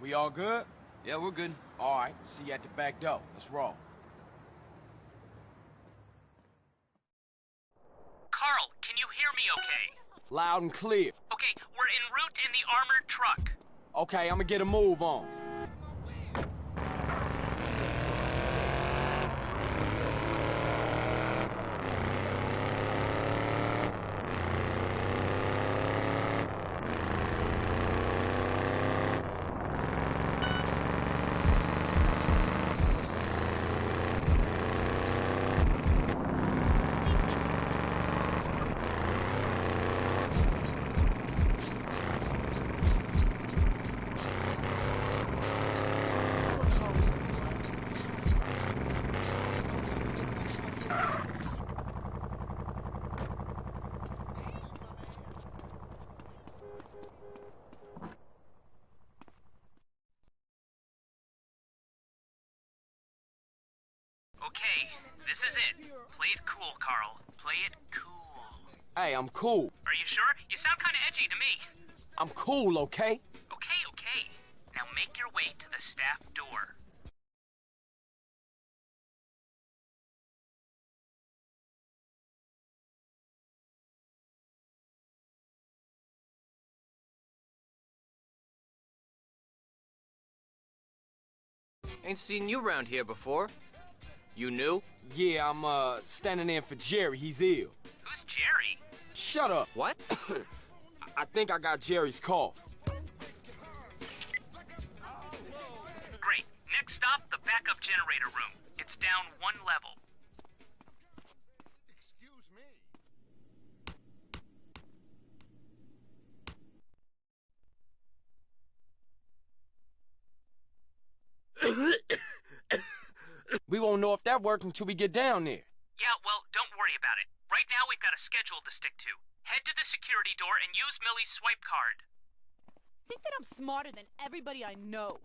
We all good? Yeah, we're good. All right, see you at the back door. Let's roll. Carl, can you hear me okay? Loud and clear. Okay, we're en route in the armored truck. Okay, I'm gonna get a move on. Okay, this is it. Play it cool, Carl. Play it cool. Hey, I'm cool. Are you sure? You sound kind of edgy to me. I'm cool, okay? Okay, okay. Now make your way to the staff door. Ain't seen you around here before. You new? Yeah, I'm, uh, standing in for Jerry. He's ill. Who's Jerry? Shut up. What? I think I got Jerry's cough. Great. Next stop, the backup generator room. It's down one level. Excuse me. We won't know if that worked until we get down there. Yeah, well, don't worry about it. Right now, we've got a schedule to stick to. Head to the security door and use Millie's swipe card. Think that I'm smarter than everybody I know.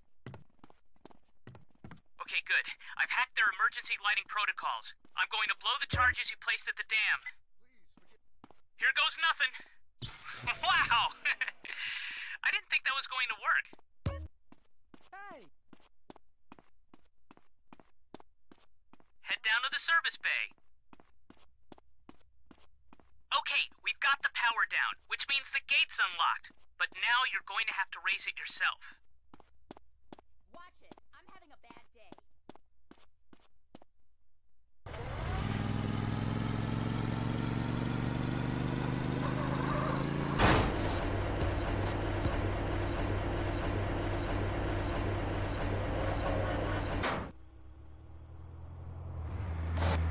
Okay, good. I've hacked their emergency lighting protocols. I'm going to blow the charges you placed at the dam. Here goes nothing. wow! I didn't think that was going to work. Hey! Head down to the service bay. Okay, we've got the power down, which means the gate's unlocked. But now you're going to have to raise it yourself. Watch it. I'm having a bad day.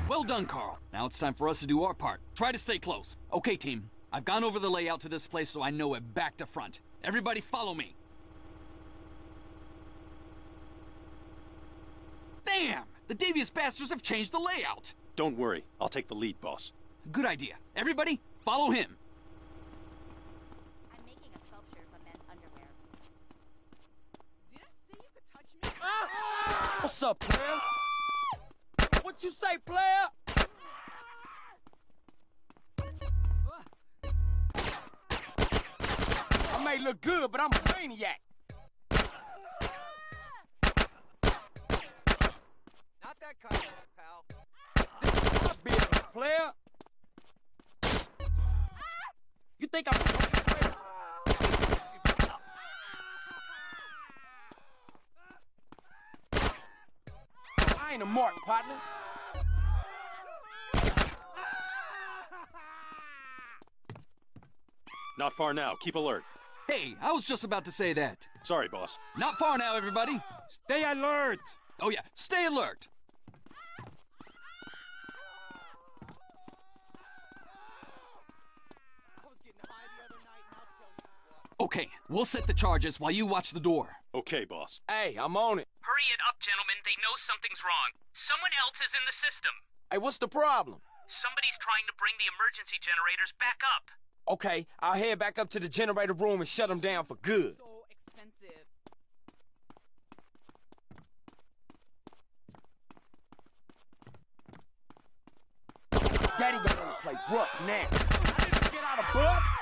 Well done, Carl. Now it's time for us to do our part. Try to stay close. Okay, team. I've gone over the layout to this place so I know it back to front. Everybody follow me. Damn! The devious bastards have changed the layout. Don't worry. I'll take the lead, boss. Good idea. Everybody, follow him. I'm making a sculpture of a men's underwear. Did I say you could touch me? Ah! What's up, player? What you say, player? I may look good, but I'm a maniac. Not that kind of pal. This is My business, player. You think I'm... I ain't a mark, partner. Not far now. Keep alert. Hey, I was just about to say that. Sorry, boss. Not far now, everybody. Stay alert! Oh yeah, stay alert. Okay, we'll set the charges while you watch the door. Okay, boss. Hey, I'm on it. Hurry it up, gentlemen. They know something's wrong. Someone else is in the system. Hey, what's the problem? Somebody's trying to bring the emergency generators back up. Okay, I'll head back up to the generator room and shut them down for good. So expensive. Daddy the play rough now. I didn't get out of bus.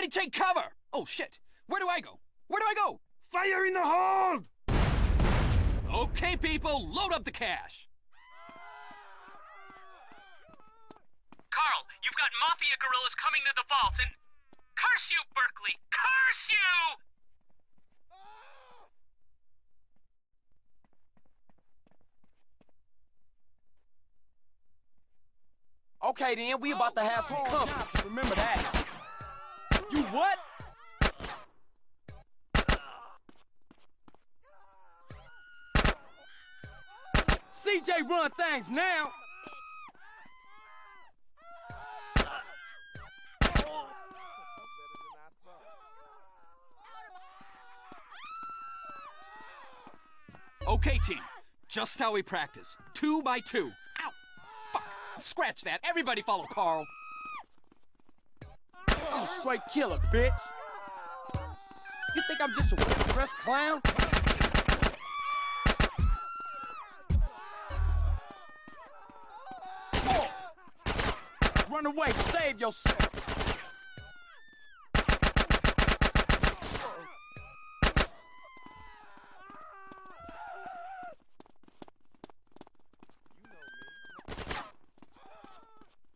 Everybody take cover! Oh shit! Where do I go? Where do I go? Fire in the hold! Okay, people, load up the cash. Carl, you've got mafia gorillas coming to the vault and. Curse you, Berkley! Curse you! Okay, then we about to have some oh, company. Remember CJ run things now. Okay, team. Just how we practice. Two by two. Ow! Fuck! Scratch that. Everybody follow Carl. I'm a straight killer, bitch. You think I'm just a well-dressed clown? Run away, save yourself.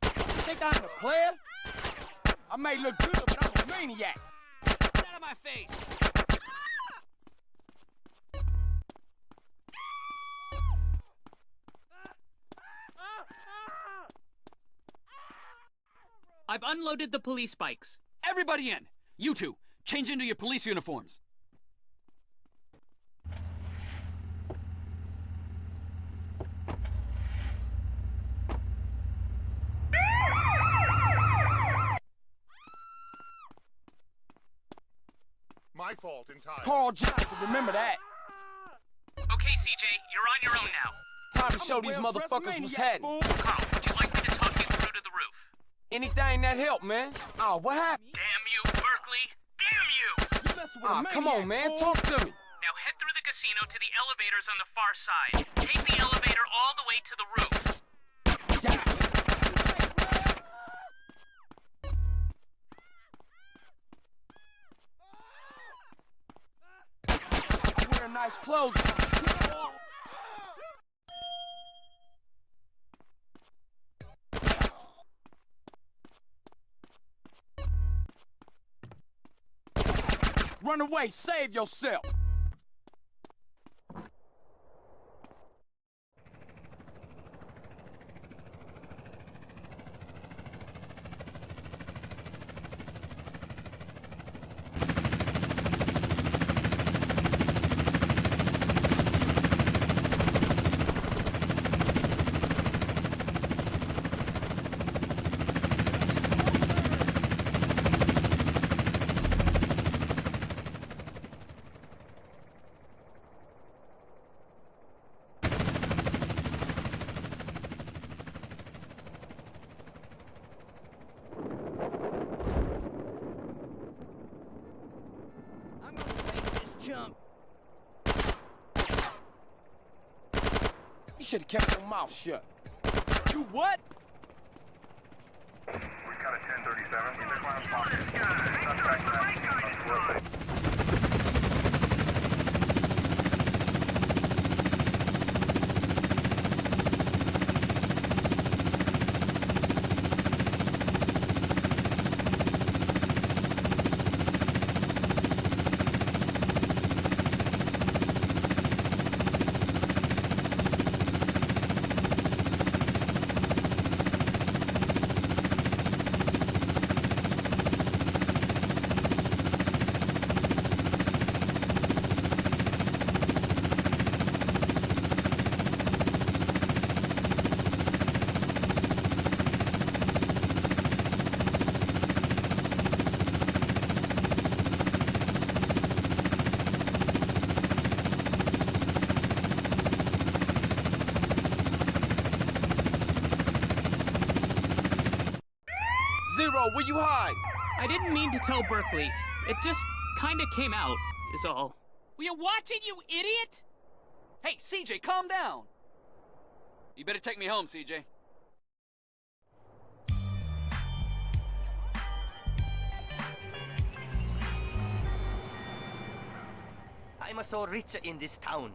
Think I'm a player? I may look good, but I'm a maniac. Get out of my face! I've unloaded the police bikes. Everybody in! You two, change into your police uniforms. My fault entirely. Carl Johnson, remember that. Okay, CJ, you're on your own now. Time to show these motherfuckers what's happening. Carl, would you like me to talk you through to the roof? Anything that help, man. Oh, what happened? Damn you, Berkley! Damn you! Ah, come on, man. Talk to me. Now head through the casino to the elevators on the far side. Take the elevator all the way to the roof. I'm nice clothes. Run away, save yourself. Should have kept your mouth shut. You what? We got a 1037. Oh, were you hide? I didn't mean to tell Berkley. It just kinda came out, is all. We are watching, you idiot? Hey, CJ, calm down. You better take me home, CJ. I'm so rich in this town.